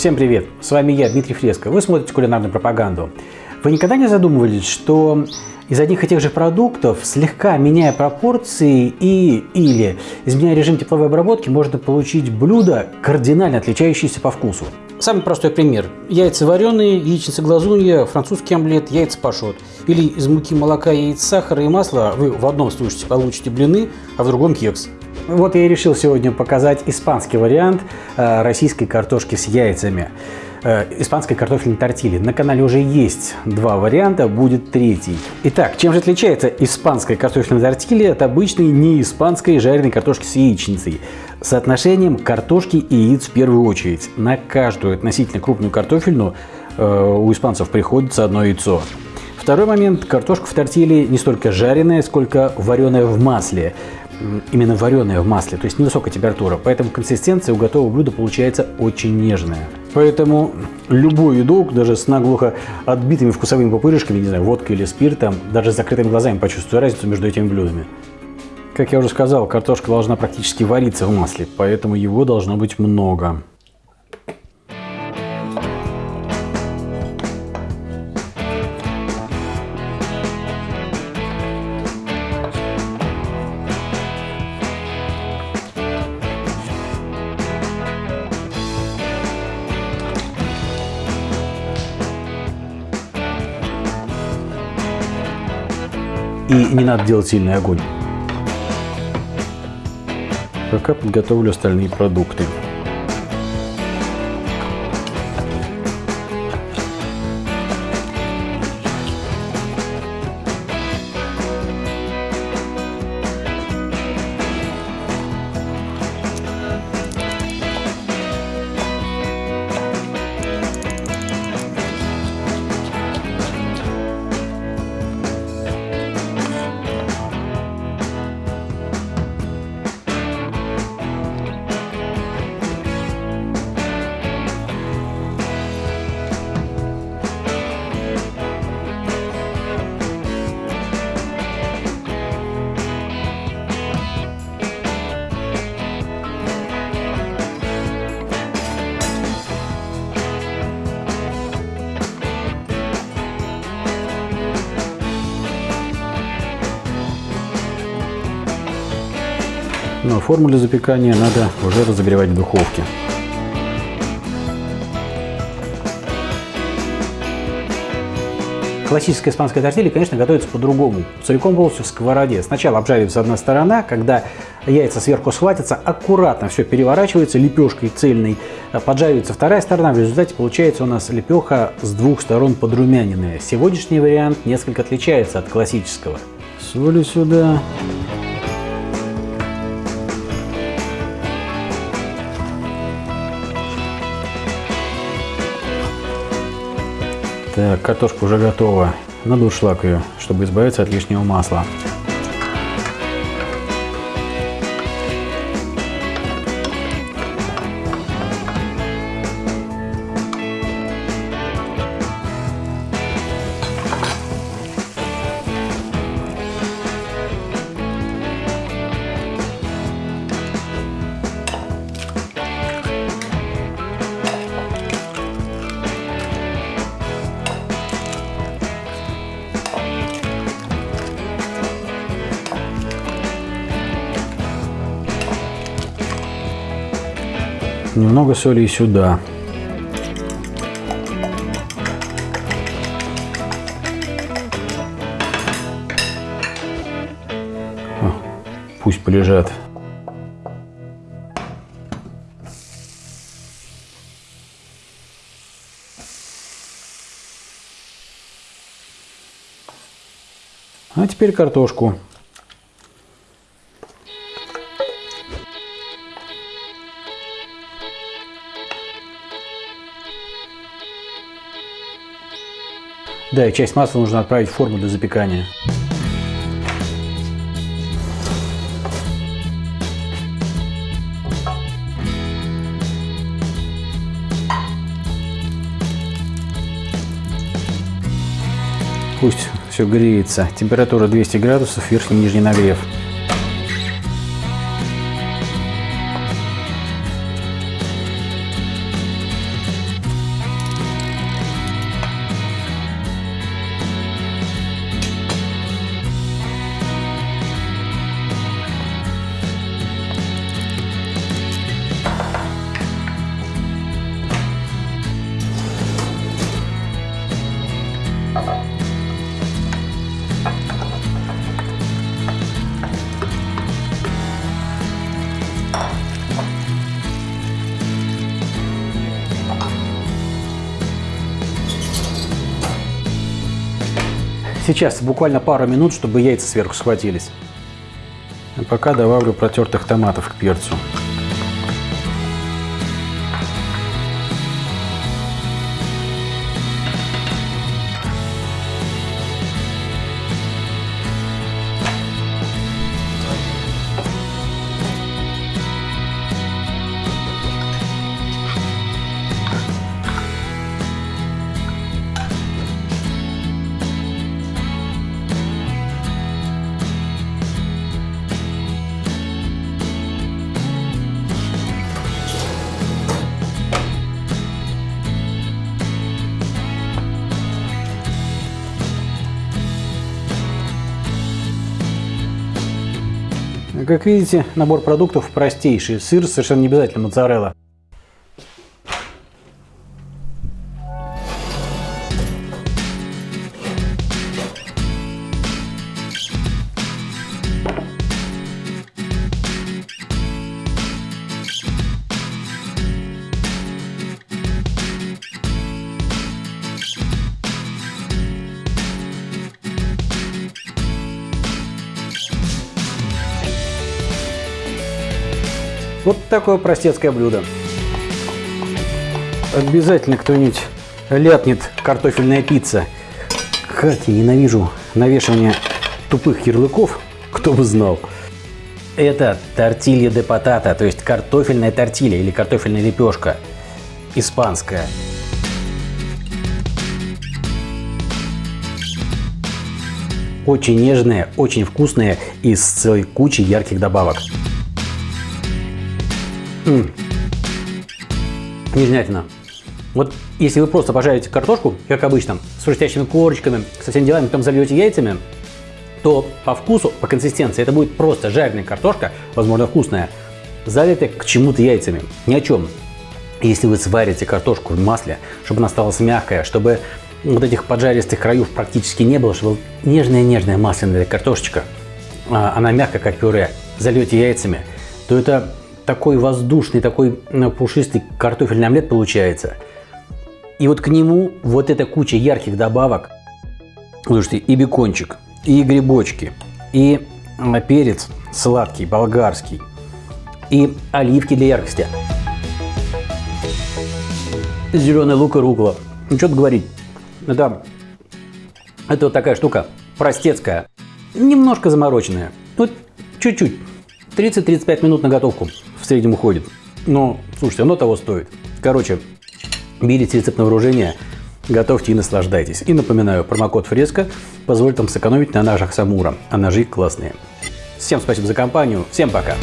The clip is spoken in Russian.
Всем привет! С вами я, Дмитрий Фреско. Вы смотрите кулинарную пропаганду. Вы никогда не задумывались, что из одних и тех же продуктов, слегка меняя пропорции и или изменяя режим тепловой обработки, можно получить блюдо, кардинально отличающееся по вкусу? Самый простой пример. Яйца вареные, яичница глазунья, французский омлет, яйца пашот. Или из муки, молока, яиц, сахара и масла вы в одном случае получите блины, а в другом кекс. Вот я и решил сегодня показать испанский вариант э, российской картошки с яйцами. Э, испанской картофельной тортили. На канале уже есть два варианта, будет третий. Итак, чем же отличается испанская картофельная тортилья от обычной не испанской жареной картошки с яичницей? Соотношением картошки и яиц в первую очередь. На каждую относительно крупную картофельную э, у испанцев приходится одно яйцо. Второй момент. Картошка в тортиле не столько жареная, сколько вареная в масле именно вареное в масле, то есть невысокая температура, поэтому консистенция у готового блюда получается очень нежная. Поэтому любой едок, даже с наглухо отбитыми вкусовыми пупырышками, не знаю, водкой или спиртом, даже с закрытыми глазами почувствуй разницу между этими блюдами. Как я уже сказал, картошка должна практически вариться в масле, поэтому его должно быть много. И не надо делать сильный огонь. Пока подготовлю остальные продукты. А форму для запекания надо уже разогревать в духовке. Классическая испанская тортилья, конечно, готовится по-другому. Целиком полностью в сковороде. Сначала обжаривается одна сторона, когда яйца сверху схватятся, аккуратно все переворачивается лепешкой цельной, поджаривается вторая сторона. В результате получается у нас лепеха с двух сторон подрумяненная. Сегодняшний вариант несколько отличается от классического. Соли сюда. Так, картошка уже готова. Надо ушлак ее, чтобы избавиться от лишнего масла. Немного соли и сюда. Пусть полежат. А теперь картошку. Да, и часть масла нужно отправить в форму для запекания. Пусть все греется. Температура 200 градусов, верхний и нижний нагрев. Сейчас буквально пару минут, чтобы яйца сверху схватились. А пока добавлю протертых томатов к перцу. Как видите, набор продуктов простейший. Сыр совершенно не обязательно моцарелла. Вот такое простецкое блюдо. Обязательно кто-нибудь ляпнет картофельная пицца. Как я ненавижу навешивание тупых ярлыков, кто бы знал. Это тортилья де патата, то есть картофельная тортилья или картофельная лепешка. Испанская. Очень нежная, очень вкусная и с целой кучей ярких добавок. Нежнятина. Вот если вы просто пожарите картошку, как обычно, с хрустящими корочками, со всеми делами, потом зальете яйцами, то по вкусу, по консистенции это будет просто жареная картошка, возможно вкусная, залитая к чему-то яйцами. Ни о чем. Если вы сварите картошку в масле, чтобы она осталась мягкая, чтобы вот этих поджаристых краев практически не было, чтобы нежная-нежная масляная картошечка, а, она мягкая, как пюре, зальете яйцами, то это такой воздушный, такой э, пушистый картофельный омлет получается. И вот к нему вот эта куча ярких добавок. Слушайте, и бекончик, и грибочки, и э, перец сладкий, болгарский, и оливки для яркости. Зеленый лук и рукола. Ну, что тут говорить. Это, это вот такая штука, простецкая, немножко замороченная. Вот чуть-чуть. 30-35 минут на готовку среднем уходит. Но, слушайте, оно того стоит. Короче, берите рецепт на вооружение, готовьте и наслаждайтесь. И напоминаю, промокод Фреска позволит вам сэкономить на ножах Самура, а ножи классные. Всем спасибо за компанию, всем пока!